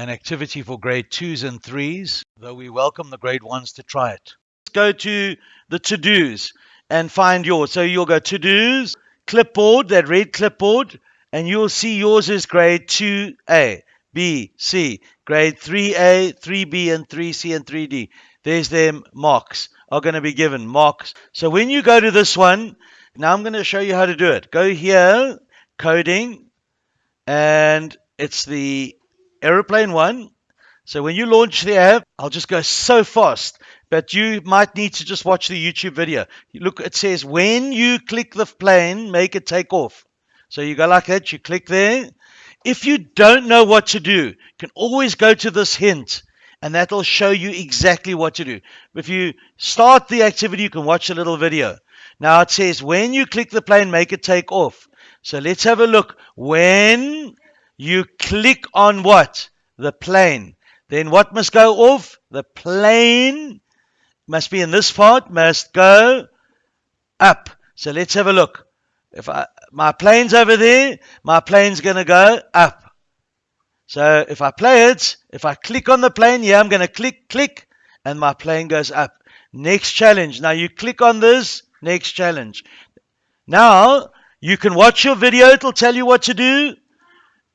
an activity for grade twos and threes, though we welcome the grade ones to try it. Let's go to the to dos and find yours. So you'll go to dos, clipboard, that red clipboard, and you'll see yours is grade 2A, B, C, grade 3A, 3B, and 3C, and 3D. There's them marks are going to be given marks. So when you go to this one, now I'm going to show you how to do it. Go here, coding, and it's the aeroplane one. So when you launch the app, I'll just go so fast, but you might need to just watch the YouTube video. Look, it says when you click the plane, make it take off. So you go like that, you click there. If you don't know what to do, you can always go to this hint and that'll show you exactly what to do. If you start the activity, you can watch a little video. Now it says when you click the plane, make it take off. So let's have a look. When you click on what? The plane. Then what must go off? The plane must be in this part, must go up. So let's have a look. If I, my plane's over there, my plane's going to go up. So if I play it, if I click on the plane, yeah, I'm going to click, click, and my plane goes up. Next challenge. Now you click on this, next challenge. Now you can watch your video, it'll tell you what to do.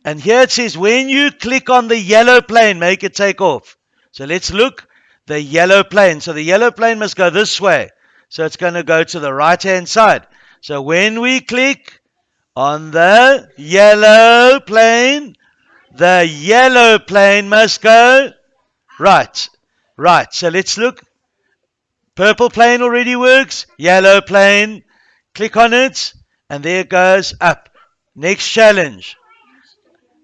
And here it says, when you click on the yellow plane, make it take off. So let's look. The yellow plane. So the yellow plane must go this way. So it's going to go to the right hand side. So when we click on the yellow plane, the yellow plane must go right. Right. So let's look. Purple plane already works. Yellow plane. Click on it. And there it goes up. Next challenge.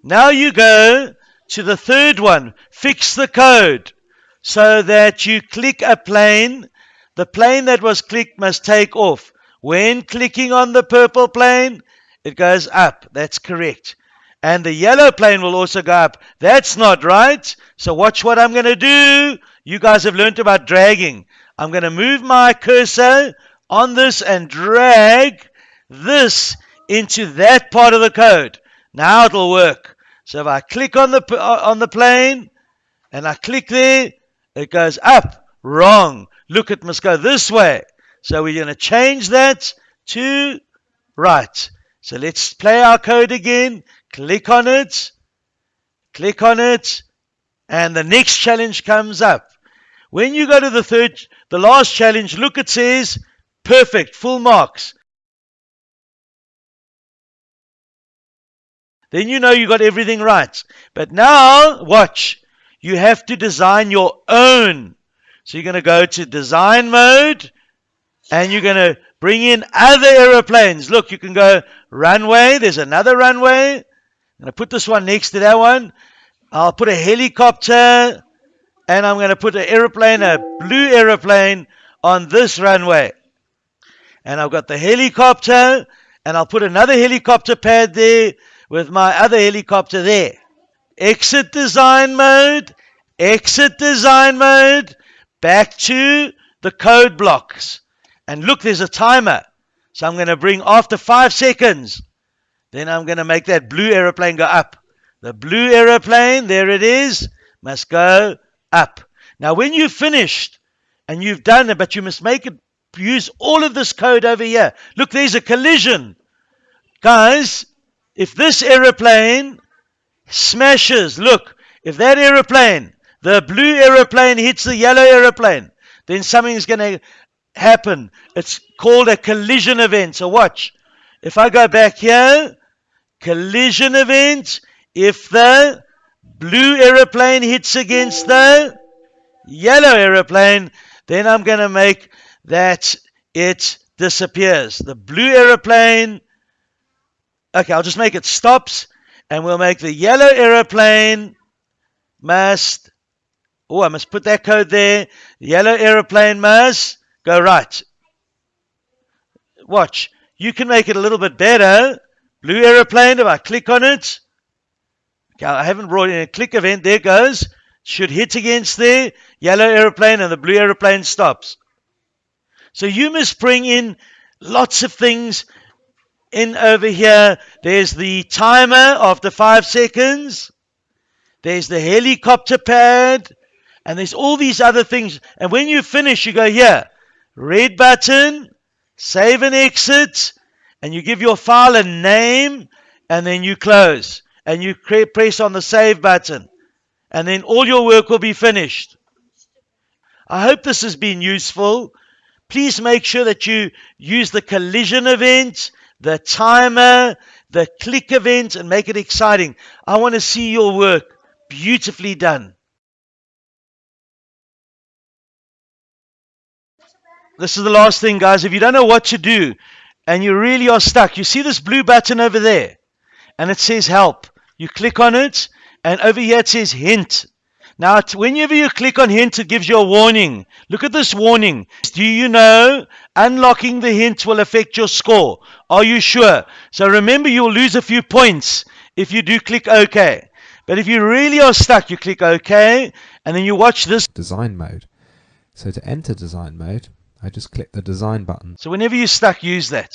Now you go to the third one. Fix the code so that you click a plane. The plane that was clicked must take off. When clicking on the purple plane, it goes up. That's correct. And the yellow plane will also go up. That's not right. So watch what I'm going to do. You guys have learned about dragging. I'm going to move my cursor on this and drag this into that part of the code. Now it'll work. So if I click on the uh, on the plane and I click there, it goes up. Wrong. Look, it must go this way. So we're going to change that to right. So let's play our code again. Click on it. Click on it. And the next challenge comes up. When you go to the third, the last challenge, look, it says perfect, full marks. Then you know you got everything right. But now, watch. You have to design your own. So you're going to go to design mode and you're going to bring in other aeroplanes. Look, you can go runway. There's another runway. I'm going to put this one next to that one. I'll put a helicopter and I'm going to put an aeroplane, a blue aeroplane on this runway. And I've got the helicopter and I'll put another helicopter pad there with my other helicopter there. Exit design mode, exit design mode, back to the code blocks. And look, there's a timer. So I'm going to bring after five seconds. Then I'm going to make that blue aeroplane go up. The blue aeroplane, there it is, must go up. Now, when you've finished and you've done it, but you must make it use all of this code over here. Look, there's a collision. Guys, if this aeroplane smashes, look, if that aeroplane, the blue aeroplane hits the yellow aeroplane, then something's going to happen. It's called a collision event. So watch. If I go back here, collision event, if the blue aeroplane hits against the yellow aeroplane, then I'm going to make that it disappears. The blue aeroplane Okay, I'll just make it stops, and we'll make the yellow aeroplane must. Oh, I must put that code there. Yellow aeroplane must go right. Watch. You can make it a little bit better. Blue aeroplane, if I click on it. Okay, I haven't brought in a click event. There goes. Should hit against there. Yellow aeroplane and the blue aeroplane stops. So you must bring in lots of things in over here, there's the timer after five seconds. there's the helicopter pad, and there's all these other things. And when you finish, you go here, red button, save and exit, and you give your file a name, and then you close. And you press on the save button, and then all your work will be finished. I hope this has been useful. Please make sure that you use the collision event, the timer, the click event, and make it exciting. I want to see your work beautifully done. This is the last thing, guys. If you don't know what to do and you really are stuck, you see this blue button over there and it says help. You click on it and over here it says hint. Now, whenever you click on hint, it gives you a warning. Look at this warning. Do you know unlocking the hint will affect your score? Are you sure? So remember, you'll lose a few points if you do click OK. But if you really are stuck, you click OK, and then you watch this. Design mode. So to enter design mode, I just click the design button. So whenever you're stuck, use that.